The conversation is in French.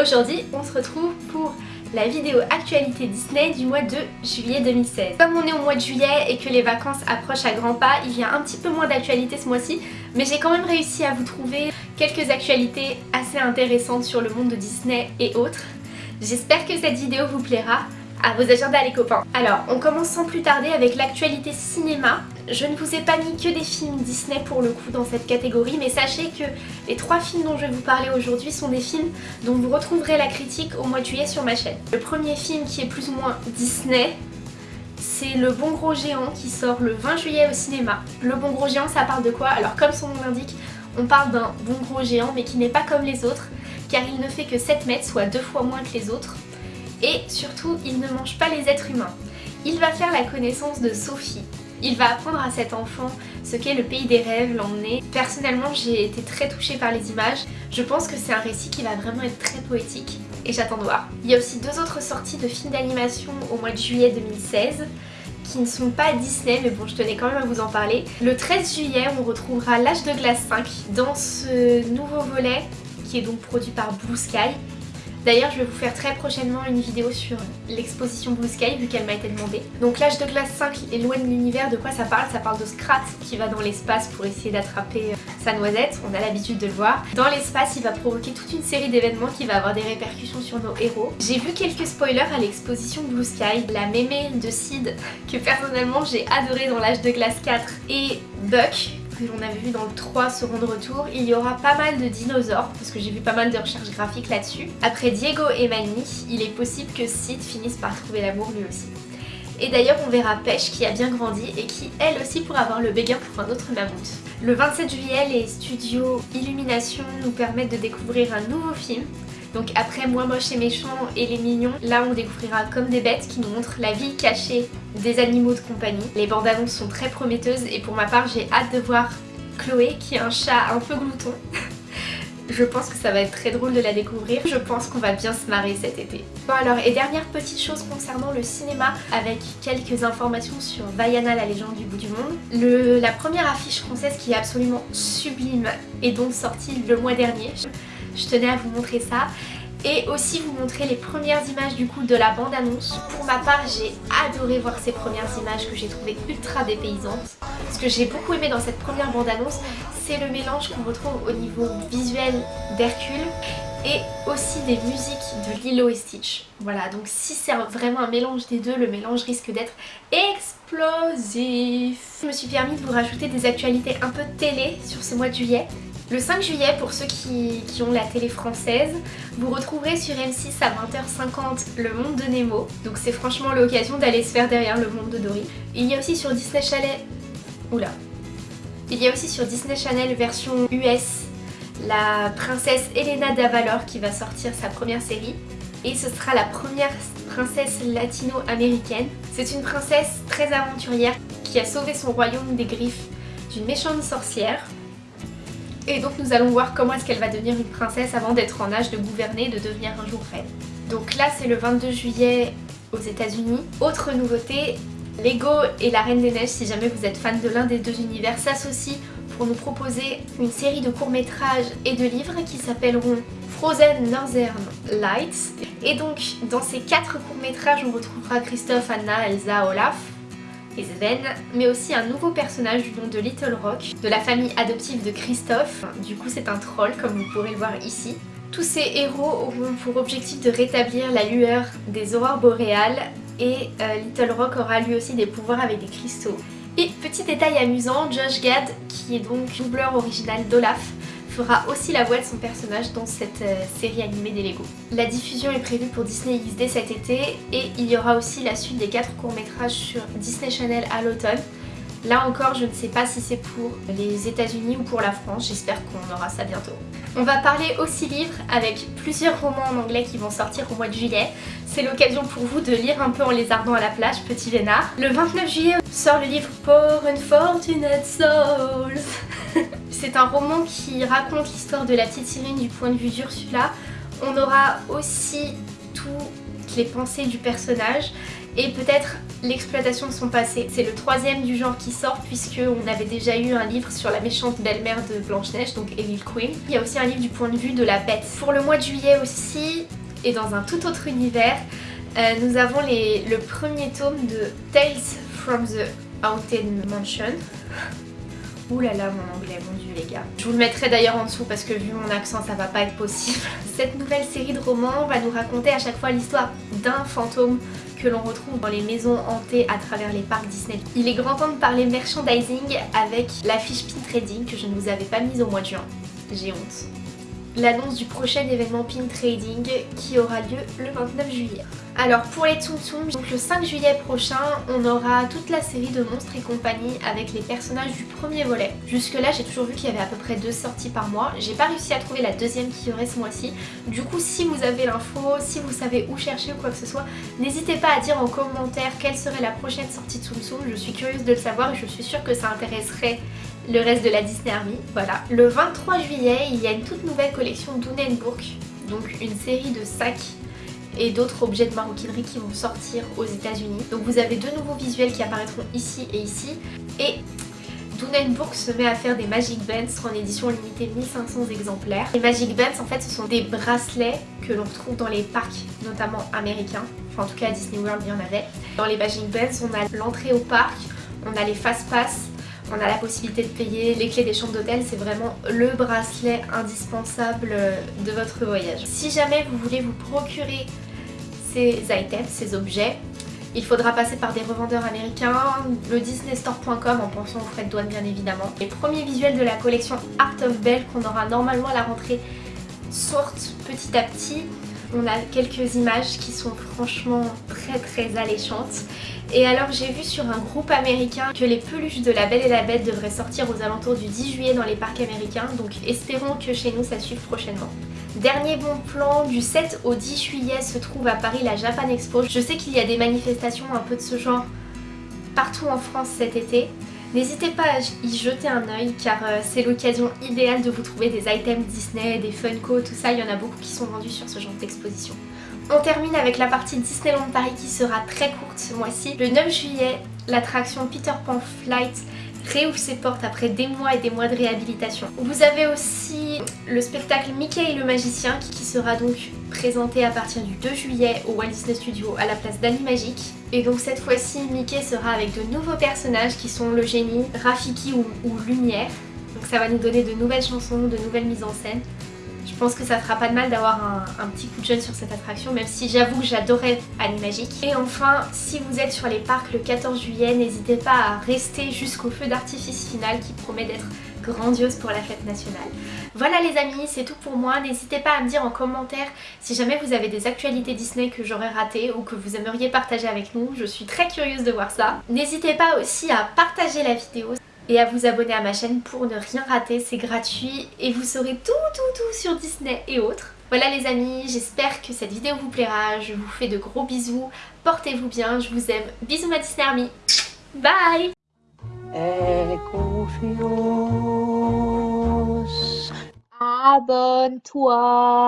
Aujourd'hui on se retrouve pour la vidéo actualité Disney du mois de juillet 2016. Comme on est au mois de juillet et que les vacances approchent à grands pas, il y a un petit peu moins d'actualité ce mois-ci, mais j'ai quand même réussi à vous trouver quelques actualités assez intéressantes sur le monde de Disney et autres. J'espère que cette vidéo vous plaira à vos agendas les copains. Alors, on commence sans plus tarder avec l'actualité cinéma. Je ne vous ai pas mis que des films Disney pour le coup dans cette catégorie, mais sachez que les trois films dont je vais vous parler aujourd'hui sont des films dont vous retrouverez la critique au mois de juillet sur ma chaîne. Le premier film qui est plus ou moins Disney, c'est Le Bon Gros Géant qui sort le 20 juillet au cinéma. Le Bon Gros Géant, ça parle de quoi? Alors comme son nom l'indique, on parle d'un bon gros géant mais qui n'est pas comme les autres, car il ne fait que 7 mètres, soit deux fois moins que les autres et surtout il ne mange pas les êtres humains. Il va faire la connaissance de Sophie. Il va apprendre à cet enfant ce qu'est le pays des rêves, l'emmener. Personnellement j'ai été très touchée par les images. Je pense que c'est un récit qui va vraiment être très poétique et j'attends de voir. Il y a aussi deux autres sorties de films d'animation au mois de juillet 2016 qui ne sont pas Disney mais bon je tenais quand même à vous en parler. Le 13 juillet on retrouvera L'âge de glace 5 dans ce nouveau volet qui est donc produit par Blue Sky D'ailleurs je vais vous faire très prochainement une vidéo sur l'exposition Blue Sky vu qu'elle m'a été demandée. Donc l'âge de classe 5 est loin de l'univers, de quoi ça parle? Ça parle de Scrat qui va dans l'espace pour essayer d'attraper euh, sa noisette, on a l'habitude de le voir. Dans l'espace il va provoquer toute une série d'événements qui va avoir des répercussions sur nos héros. J'ai vu quelques spoilers à l'exposition Blue Sky, la mémé de Sid que personnellement j'ai adoré dans l'âge de glace 4 et Buck que l'on avait vu dans le 3 second de retour, il y aura pas mal de dinosaures, parce que j'ai vu pas mal de recherches graphiques là-dessus. Après Diego et Manny, il est possible que Sid finisse par trouver l'amour lui aussi. Et d'ailleurs on verra Pêche qui a bien grandi et qui elle aussi pourra avoir le béguin pour un autre mammouth. Le 27 juillet, les studios Illumination nous permettent de découvrir un nouveau film donc après Moi moche et méchant et les mignons, là on découvrira Comme des bêtes qui nous montre la vie cachée des animaux de compagnie. Les bandes annonces sont très prometteuses et pour ma part j'ai hâte de voir Chloé qui est un chat un peu glouton. Je pense que ça va être très drôle de la découvrir. Je pense qu'on va bien se marrer cet été. Bon alors, et dernière petite chose concernant le cinéma, avec quelques informations sur Vaiana, la légende du bout du monde. La première affiche française qui est absolument sublime est donc sortie le mois dernier je tenais à vous montrer ça et aussi vous montrer les premières images du coup de la bande annonce. Pour ma part j'ai adoré voir ces premières images que j'ai trouvées ultra dépaysantes. Ce que j'ai beaucoup aimé dans cette première bande annonce c'est le mélange qu'on retrouve au niveau visuel d'Hercule et aussi des musiques de Lilo et Stitch. Voilà donc si c'est vraiment un mélange des deux, le mélange risque d'être explosif. Je me suis permis de vous rajouter des actualités un peu télé sur ce mois de juillet. Le 5 juillet, pour ceux qui, ont la télé française, vous retrouverez sur M6 à 20h50 Le Monde de Nemo. Donc c'est franchement l'occasion d'aller se faire derrière le monde de Dory. Il y a aussi sur Disney Channel... Oula Il y a aussi sur Disney Channel version US la princesse Elena d'Avalor qui va sortir sa première série. Et ce sera la première princesse latino-américaine. C'est une princesse très aventurière qui a sauvé son royaume des griffes d'une méchante sorcière. Et donc nous allons voir comment est-ce qu'elle va devenir une princesse avant d'être en âge de gouverner et de devenir un jour reine. Donc là c'est le 22 juillet aux états unis Autre nouveauté, Lego et la Reine des Neiges, si jamais vous êtes fan de l'un des deux univers, s'associent pour nous proposer une série de courts-métrages et de livres qui s'appelleront Frozen Northern Lights. Et donc dans ces quatre courts-métrages on retrouvera Christophe, Anna, Elsa, Olaf, et mais aussi un nouveau personnage du nom de Little Rock, de la famille adoptive de Christophe. Du coup c'est un troll comme vous pourrez le voir ici. Tous ces héros auront pour objectif de rétablir la lueur des aurores boréales et euh, Little Rock aura lui aussi des pouvoirs avec des cristaux. Et petit détail amusant, Josh Gad, qui est donc doubleur original d'Olaf, fera aussi la voix de son personnage dans cette euh, série animée des Lego. La diffusion est prévue pour Disney XD cet été et il y aura aussi la suite des 4 courts-métrages sur Disney Channel à l'automne. Là encore, je ne sais pas si c'est pour les états unis ou pour la France, j'espère qu'on aura ça bientôt. On va parler aussi livres avec plusieurs romans en anglais qui vont sortir au mois de juillet. C'est l'occasion pour vous de lire un peu en lézardant à la plage, petit vénard. Le 29 juillet sort le livre Poor Unfortunate Souls C'est un roman qui raconte l'histoire de la petite Cyrine du point de vue d'Ursula. On aura aussi tout les pensées du personnage et peut-être l'exploitation de son passé. C'est le troisième du genre qui sort puisque on avait déjà eu un livre sur la méchante belle-mère de Blanche-Neige, donc Evil Queen. Il y a aussi un livre du point de vue de la bête. Pour le mois de juillet aussi, et dans un tout autre univers, euh, nous avons le premier tome de Tales from the Haunted Mansion. Ouh là là mon anglais, mon dieu les gars. Je vous le mettrai d'ailleurs en dessous parce que vu mon accent ça va pas être possible. Cette nouvelle série de romans va nous raconter à chaque fois l'histoire d'un fantôme que l'on retrouve dans les maisons hantées à travers les parcs Disney. Il est grand temps de parler merchandising avec la fiche pin trading que je ne vous avais pas mise au mois de juin. J'ai honte. L'annonce du prochain événement pin trading qui aura lieu le 29 juillet. Alors pour les Tsum Tsum, donc le 5 juillet prochain, on aura toute la série de Monstres et compagnie avec les personnages du premier volet. Jusque là, j'ai toujours vu qu'il y avait à peu près deux sorties par mois. J'ai pas réussi à trouver la deuxième qui aurait ce mois-ci. Du coup, si vous avez l'info, si vous savez où chercher ou quoi que ce soit, n'hésitez pas à dire en commentaire quelle serait la prochaine sortie de Tsum Tsum. Je suis curieuse de le savoir et je suis sûre que ça intéresserait le reste de la Disney Army. Voilà. Le 23 juillet, il y a une toute nouvelle collection d'Unenburg, donc une série de sacs et d'autres objets de maroquinerie qui vont sortir aux états unis Donc vous avez deux nouveaux visuels qui apparaîtront ici et ici. Et Dunenburg se met à faire des Magic Bands en édition limitée 1500 exemplaires. Les Magic Bands en fait ce sont des bracelets que l'on retrouve dans les parcs notamment américains. Enfin en tout cas à Disney World il y en avait. Dans les Magic Bands on a l'entrée au parc, on a les fast pass, on a la possibilité de payer les clés des chambres d'hôtel, c'est vraiment le bracelet indispensable de votre voyage. Si jamais vous voulez vous procurer ces items, ces objets, il faudra passer par des revendeurs américains, le disneystore.com en pensant aux frais de douane bien évidemment. Les premiers visuels de la collection Art of Belle qu'on aura normalement à la rentrée sortent petit à petit. On a quelques images qui sont franchement très très alléchantes. Et alors j'ai vu sur un groupe américain que les peluches de La Belle et la Bête devraient sortir aux alentours du 10 juillet dans les parcs américains. Donc espérons que chez nous ça suive prochainement. Dernier bon plan, du 7 au 10 juillet se trouve à Paris la Japan Expo. Je sais qu'il y a des manifestations un peu de ce genre partout en France cet été. N'hésitez pas à y jeter un oeil car euh, c'est l'occasion idéale de vous trouver des items Disney, des Funko, tout ça, il y en a beaucoup qui sont vendus sur ce genre d'exposition. On termine avec la partie Disneyland Paris qui sera très courte ce mois-ci. Le 9 juillet, l'attraction Peter Pan Flight réouvre ses portes après des mois et des mois de réhabilitation. Vous avez aussi le spectacle Mickey et le magicien qui sera donc présenté à partir du 2 juillet au Walt Disney Studio à la place d'Ali Magique. Et donc cette fois-ci Mickey sera avec de nouveaux personnages qui sont le génie, Rafiki ou, Lumière. Donc ça va nous donner de nouvelles chansons, de nouvelles mises en scène. Je pense que ça fera pas de mal d'avoir un, petit coup de jeune sur cette attraction, même si j'avoue que j'adorais Animagique. Et enfin, si vous êtes sur les parcs le 14 juillet, n'hésitez pas à rester jusqu'au feu d'artifice final qui promet d'être grandiose pour la fête nationale. Voilà les amis, c'est tout pour moi. N'hésitez pas à me dire en commentaire si jamais vous avez des actualités Disney que j'aurais ratées ou que vous aimeriez partager avec nous. Je suis très curieuse de voir ça. N'hésitez pas aussi à partager la vidéo et à vous abonner à ma chaîne pour ne rien rater, c'est gratuit et vous saurez tout tout tout sur Disney et autres. Voilà les amis, j'espère que cette vidéo vous plaira, je vous fais de gros bisous, portez-vous bien, je vous aime, bisous ma Disney Army, bye Abonne-toi